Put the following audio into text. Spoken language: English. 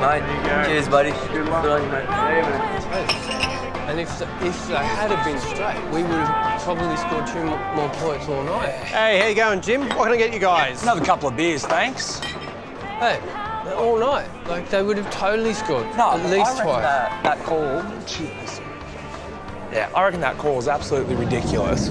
Mate, cheers, buddy. Good luck. Good on you, mate. And if if they had have been straight, we would have probably scored two more points all night. Hey, how you going, Jim? What can I get you guys? Another couple of beers, thanks. Hey, all night. Like they would have totally scored No, at least I twice. That, that call. Cheers. Yeah, I reckon that call is absolutely ridiculous.